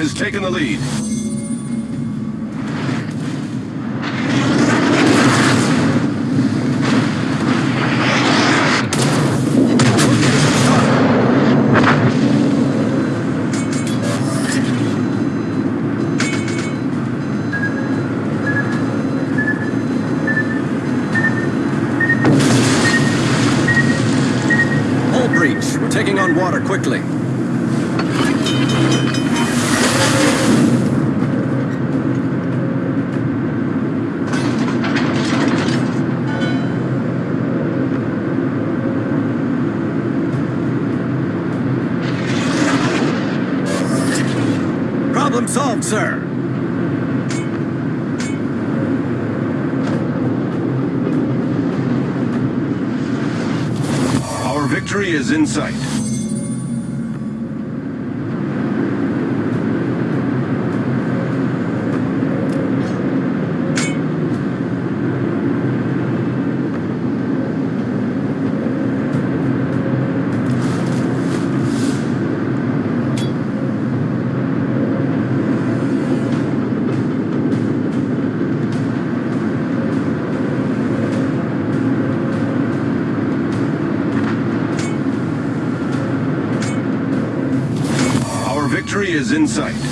has taken the lead. Taking on water quickly. Sight. Sight.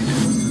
Is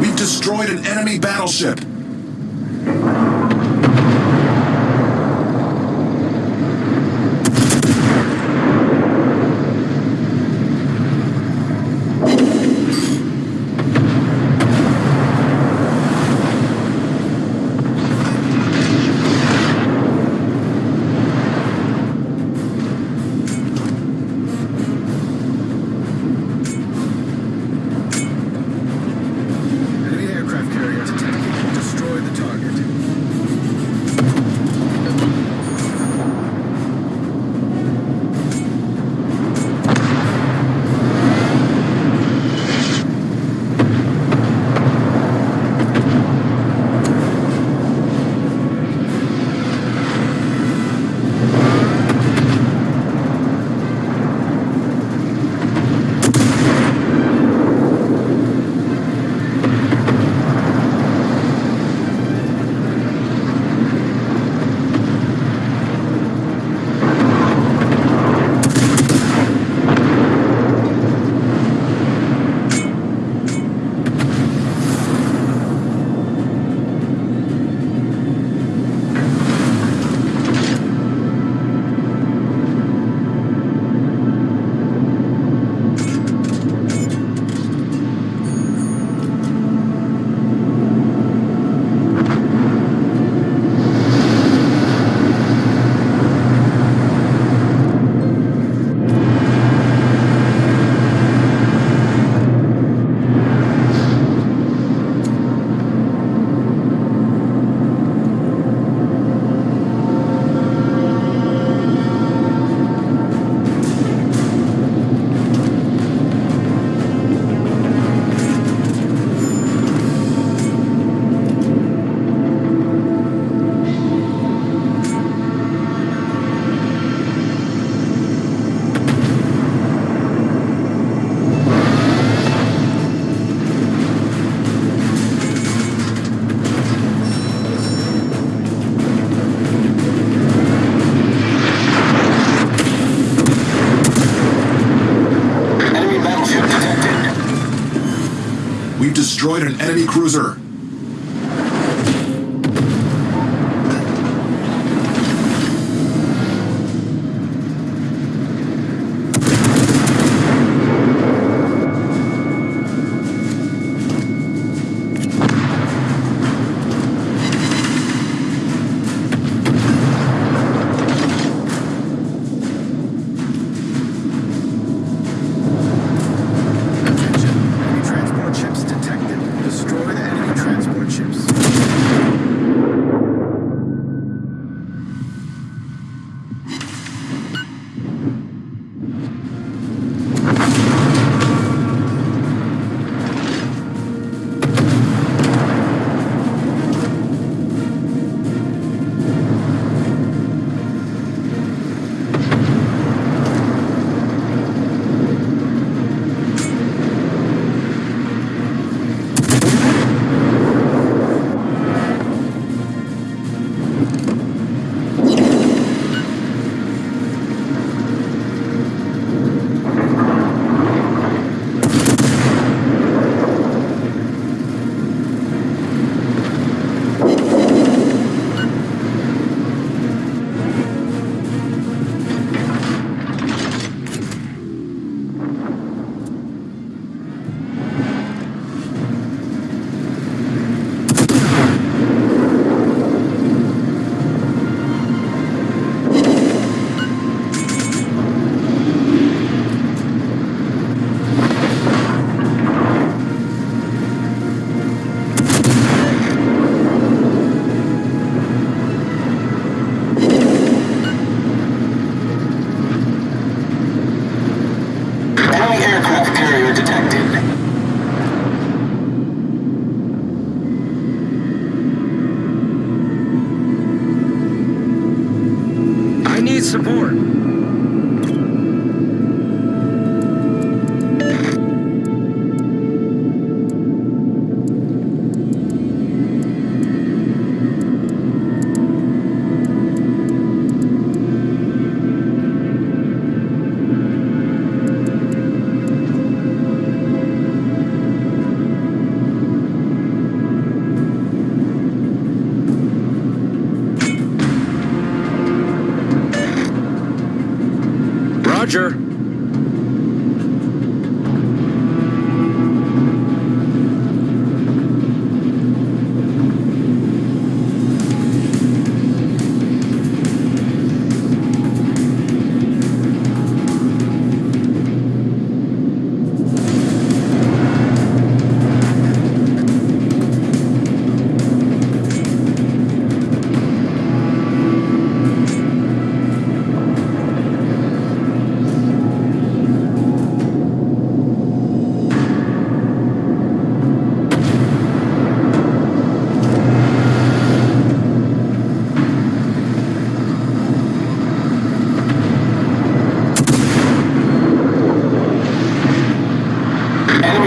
We've destroyed an enemy battleship. Cruiser.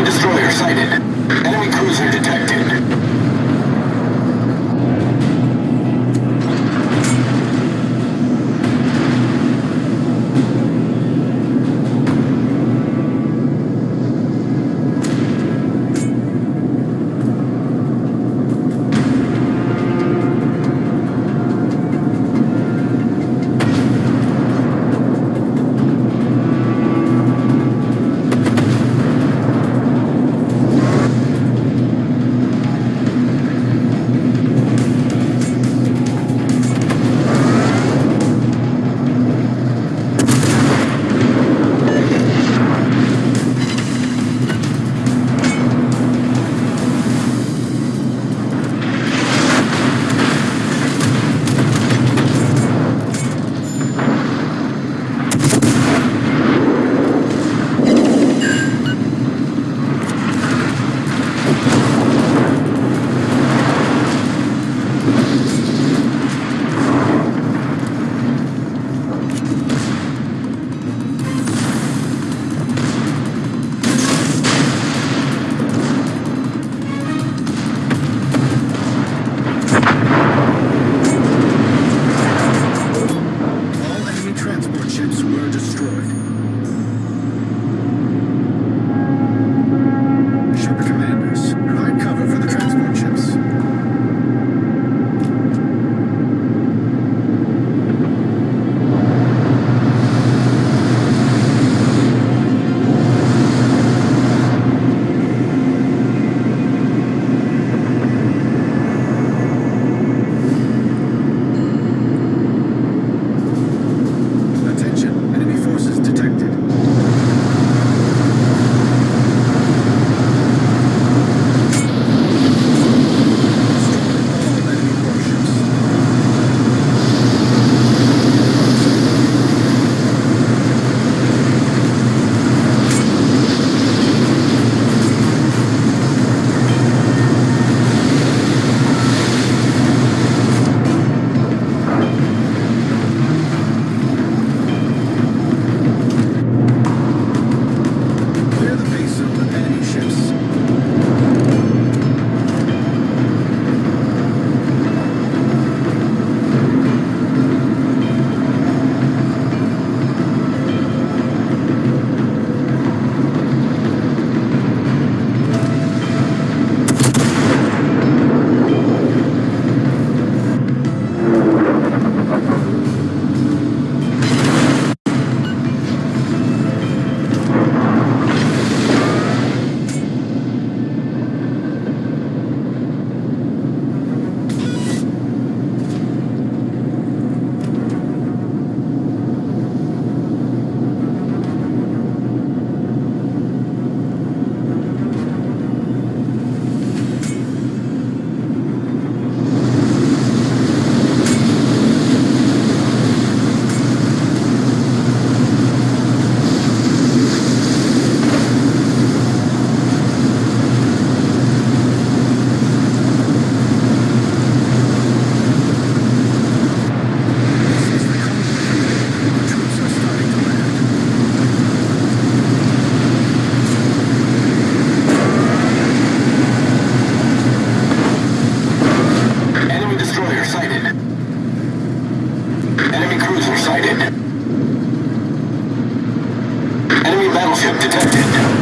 Destroyer sighted. Enemy cruiser detected. Objective detected.